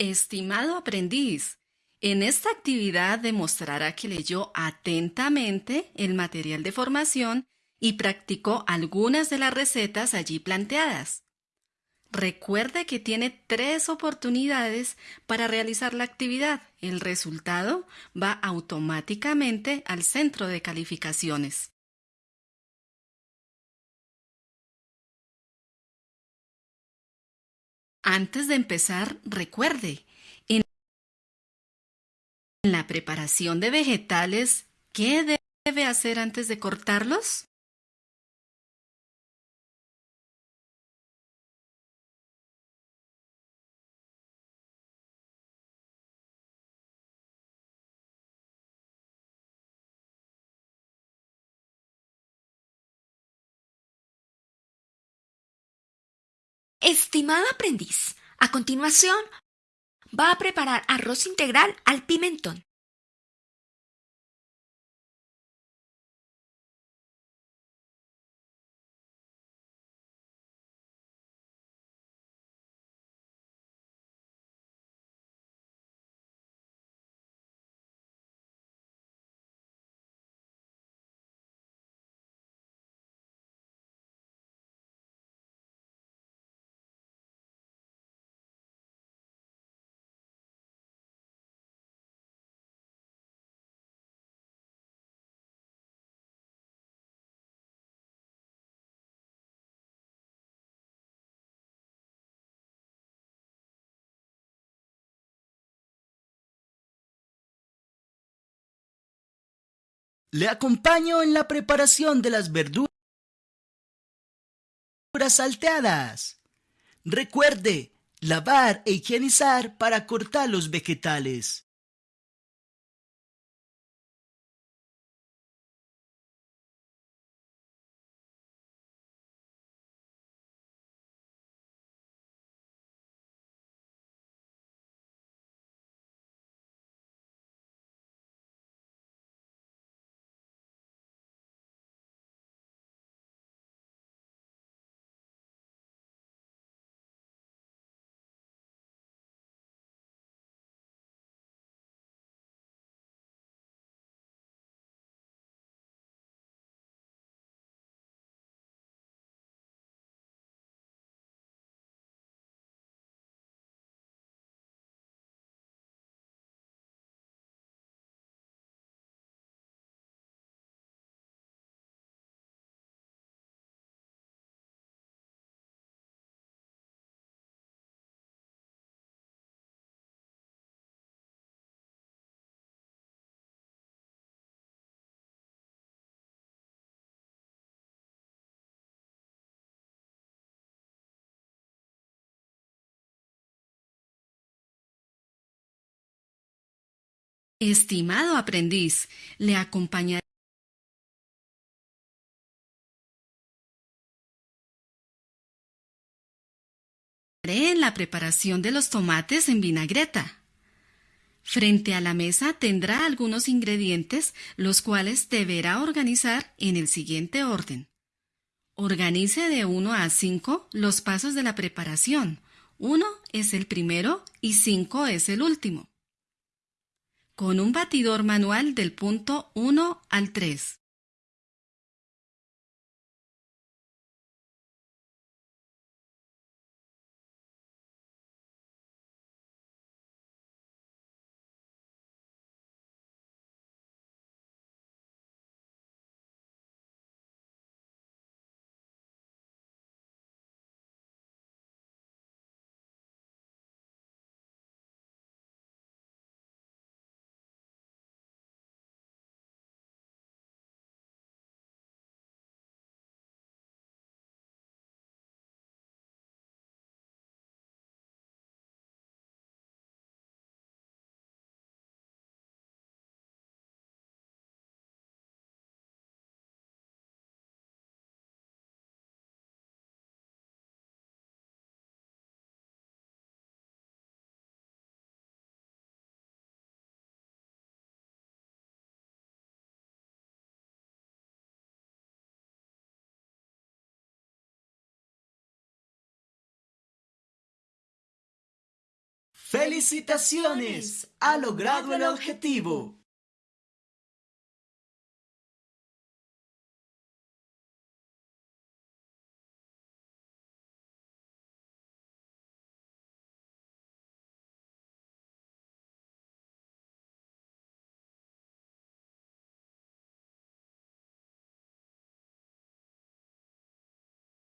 Estimado aprendiz, en esta actividad demostrará que leyó atentamente el material de formación y practicó algunas de las recetas allí planteadas. Recuerde que tiene tres oportunidades para realizar la actividad. El resultado va automáticamente al centro de calificaciones. Antes de empezar, recuerde, en la preparación de vegetales, ¿qué debe hacer antes de cortarlos? Estimado aprendiz, a continuación va a preparar arroz integral al pimentón. Le acompaño en la preparación de las verduras salteadas. Recuerde, lavar e higienizar para cortar los vegetales. Estimado aprendiz, le acompañaré en la preparación de los tomates en vinagreta. Frente a la mesa tendrá algunos ingredientes los cuales deberá organizar en el siguiente orden. Organice de 1 a 5 los pasos de la preparación. 1 es el primero y 5 es el último con un batidor manual del punto 1 al 3. ¡Felicitaciones! ¡Ha logrado el objetivo!